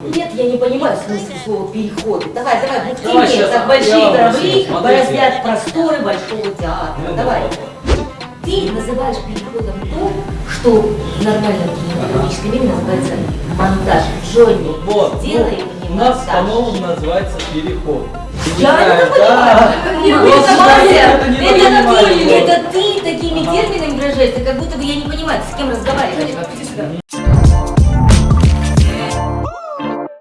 Нет, я не понимаю смысл слова переход. Давай, давай, будь Давай тебе, сейчас, как большие вам корабли бороздят просторы большого театра. Ну, давай. Ты называешь переходом то, что в нормальном кинематографическом мире называется монтаж. Джонни, Вот, ну, сделай ну, мне у нас по-новому называется переход. Я это понимаю. это не Это ты, понимаю. это ты такими терминами выражаешься, как будто бы я не понимаю, с кем разговариваешь.